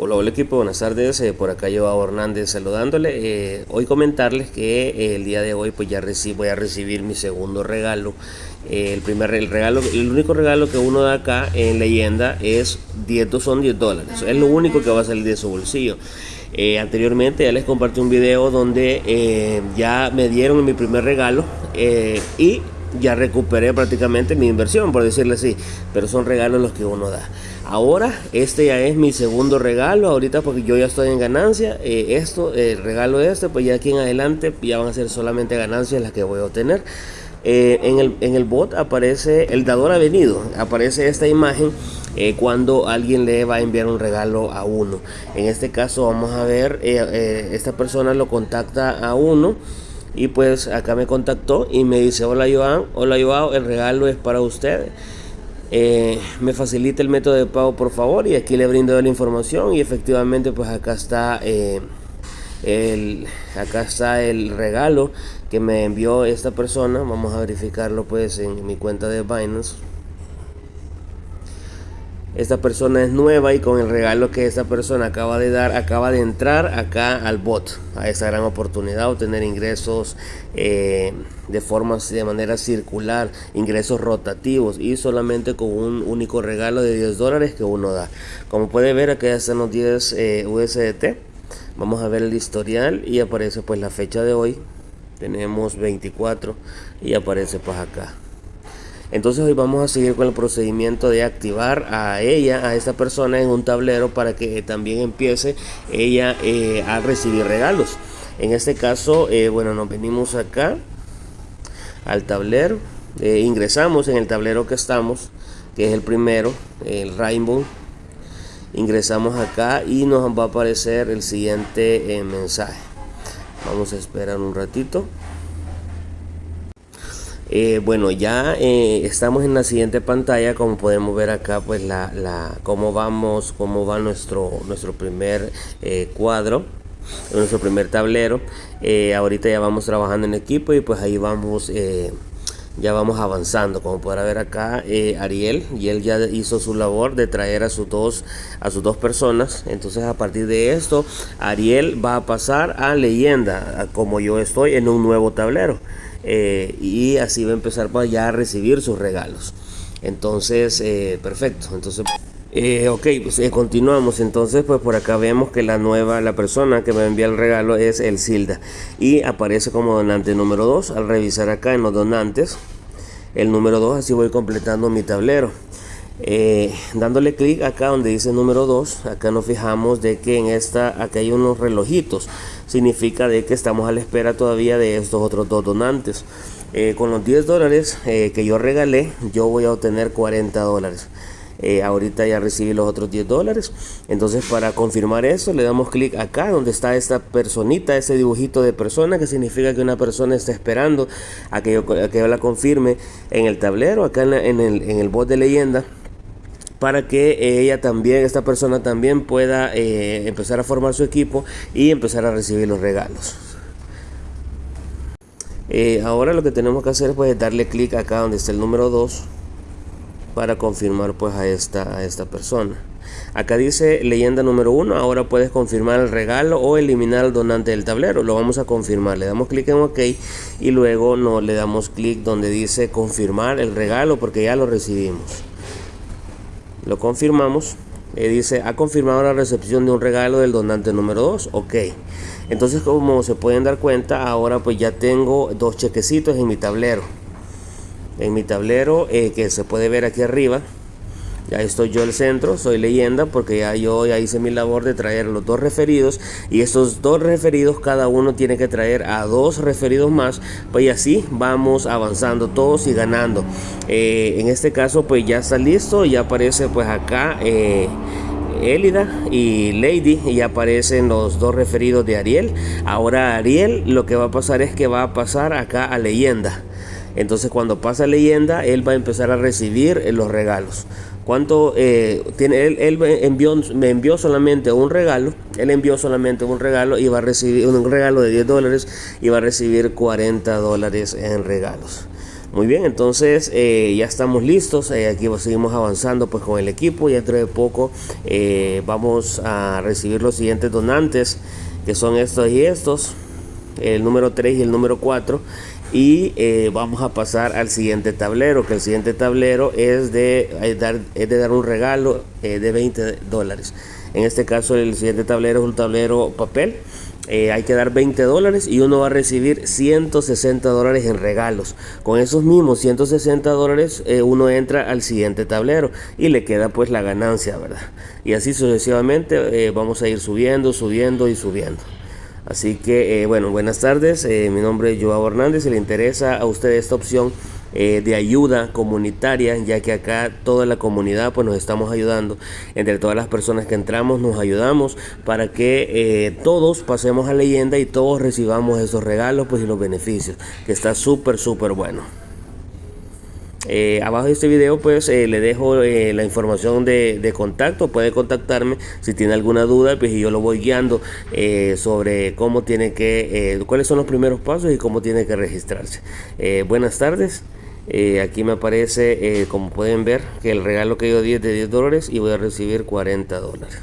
Hola, hola equipo, buenas tardes. Eh, por acá yo Hernández saludándole. Eh, hoy comentarles que eh, el día de hoy pues ya voy a recibir mi segundo regalo. el primer el regalo, el único regalo que uno da acá en leyenda es 10, son 10 dólares. Es lo único que va a salir de su bolsillo. anteriormente ya les compartí un video donde ya me dieron mi primer regalo y ya recuperé prácticamente mi inversión, por decirle así, pero son regalos los que uno da. Ahora, este ya es mi segundo regalo, ahorita porque yo ya estoy en ganancia, eh, esto, el regalo este, pues ya aquí en adelante ya van a ser solamente ganancias las que voy a obtener. Eh, en, el, en el bot aparece, el dador ha venido, aparece esta imagen eh, cuando alguien le va a enviar un regalo a uno. En este caso vamos a ver, esta persona lo contacta a uno y pues acá me contactó y me dice, hola Joan, hola Joao, el regalo es para usted. Eh, me facilita el método de pago por favor y aquí le brindo la información y efectivamente pues acá está eh, el acá está el regalo que me envió esta persona. Vamos a verificarlo pues en mi cuenta de Binance esta persona es nueva y con el regalo que esta persona acaba de dar, acaba de entrar acá al bot, a esa gran oportunidad, obtener ingresos eh, de forma, de manera circular, ingresos rotativos y solamente con un único regalo de 10 dólares que uno da. Como puede ver, acá están los 10 eh, USDT. Vamos a ver el historial y aparece pues la fecha de hoy. Tenemos 24 y aparece pues acá. Entonces hoy vamos a seguir con el procedimiento de activar a ella, a esta persona en un tablero para que también empiece ella eh, a recibir regalos. En este caso, eh, bueno, nos venimos acá al tablero, eh, ingresamos en el tablero que estamos, que es el primero, el Rainbow. Ingresamos acá y nos va a aparecer el siguiente mensaje. Vamos a esperar un ratito. Eh, bueno, ya eh, estamos en la siguiente pantalla, como podemos ver acá, pues la, la cómo vamos, cómo va nuestro, nuestro primer eh, cuadro, nuestro primer tablero. ahorita ya vamos trabajando en equipo y pues ahí vamos, ya vamos avanzando. Como podrá ver acá, Ariel, y él ya hizo su labor de traer a sus dos, a sus dos personas. Entonces a partir de esto, Ariel va a pasar a leyenda, como yo estoy en un nuevo tablero. Eh, y así va a empezar para ya a recibir sus regalos. Entonces, eh, perfecto. Entonces, eh, ok, pues continuamos. Entonces, pues por acá vemos que la nueva, la persona que me envía el regalo es el Silda y aparece como donante número 2. Al revisar acá en los donantes, el número 2, así voy completando mi tablero. dándole clic acá donde dice número 2 acá nos fijamos de que en esta acá hay unos relojitos significa de que estamos a la espera todavía de estos otros dos donantes. Eh, con los 10 dólares eh, que yo regalé, yo voy a obtener 40 dólares. Eh, ahorita ya recibí los otros 10 dólares. Entonces para confirmar eso le damos clic acá donde está esta personita, ese dibujito de persona que significa que una persona está esperando a que yo, que yo la confirme en el tablero, acá en, el, en el bot de leyenda para que ella también, esta persona también pueda eh, empezar a formar su equipo y empezar a recibir los regalos. Eh, ahora lo que tenemos que hacer pues, es darle clic acá donde está el número 2 para confirmar pues a esta, a esta persona. Acá dice leyenda número 1, ahora puedes confirmar el regalo o eliminar al donante del tablero. Lo vamos a confirmar, le damos clic en OK y luego no, le damos clic donde dice confirmar el regalo porque ya lo recibimos. Lo confirmamos. Eh, dice ha confirmado la recepción de un regalo del donante número 2 ok. Entonces como se pueden dar cuenta ahora pues ya tengo dos chequecitos en mi tablero en mi tablero eh, que se puede ver aquí arriba ya estoy yo el centro, soy leyenda porque ya yo ya hice mi labor de traer los dos referidos y estos dos referidos cada uno tiene que traer a dos referidos más, pues y así vamos avanzando todos y ganando. Eh, en este caso pues ya está listo, ya aparece pues acá eh, Elida y Lady y aparecen los dos referidos de Ariel. Ahora Ariel lo que va a pasar es que va a pasar acá a leyenda. Entonces cuando pasa leyenda, él va a empezar a recibir los regalos cuánto eh, tiene él, él envió, me envió solamente un regalo él envió solamente un regalo y va a recibir un regalo de 10 dólares y va a recibir 40 dólares en regalos Muy bien, entonces eh, ya estamos listos. Eh, aquí seguimos avanzando pues con el equipo. Y dentro de poco eh, vamos a recibir los siguientes donantes, que son estos y estos, el número 3 y el número 4. Y vamos a pasar al siguiente tablero, que el siguiente tablero es de, dar, es de dar un regalo de 20 dólares. En este caso el siguiente tablero es un tablero papel eh, hay que dar 20 dólares y uno va a recibir 160 dólares en regalos. Con esos mismos 160 dólares eh, uno entra al siguiente tablero y le queda pues la ganancia, ¿verdad? Y así sucesivamente eh, vamos a ir subiendo, subiendo y subiendo. Así que bueno, buenas tardes, mi nombre es Joao Hernández, si le interesa a usted esta opción eh, de ayuda comunitaria, ya que acá toda la comunidad pues nos estamos ayudando, entre todas las personas que entramos nos ayudamos para que eh, todos pasemos a leyenda y todos recibamos esos regalos pues y los beneficios, que está súper súper bueno. Eh, abajo de este video pues le dejo la información de, contacto, puede contactarme si tiene alguna duda pues y yo lo voy guiando sobre cómo tiene que, cuáles son los primeros pasos y cómo tiene que registrarse. buenas tardes. Eh, aquí me aparece, eh, como pueden ver, que el regalo que yo di es de 10 dólares y voy a recibir 40 dólares.